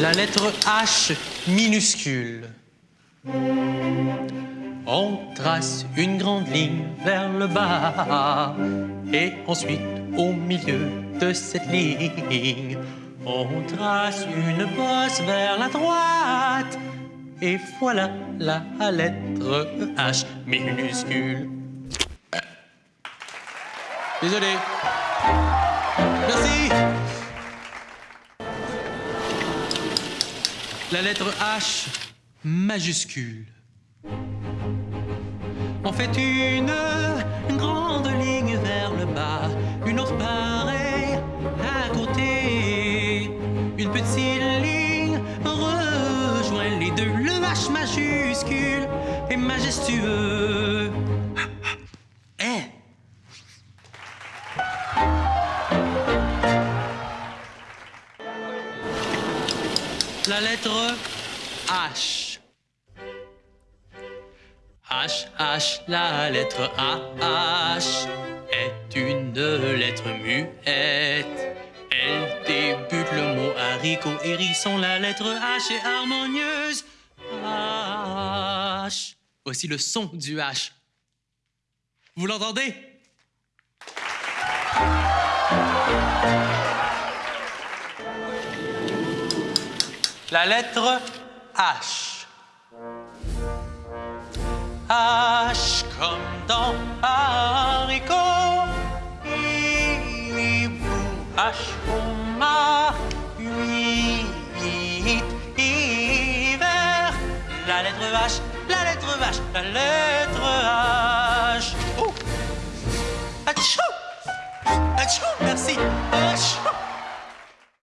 La lettre H minuscule. On trace une grande ligne vers le bas et ensuite au milieu de cette ligne, on trace une bosse vers la droite et voilà la lettre H minuscule. Désolé. Merci. La lettre H majuscule. On fait une, grande ligne vers le bas, une autre pareille à côté. Une petite ligne rejoint les deux. Le H majuscule est majestueux. La lettre H. H, H, la lettre H est une lettre muette. Elle débute le mot haricot, hérisson. La lettre H est harmonieuse. H. Voici le son du H. Vous l'entendez? La lettre H. H comme dans haricot. H comme huit, hiver. La lettre H, la lettre H, la lettre H. Oh. Achou! Achou.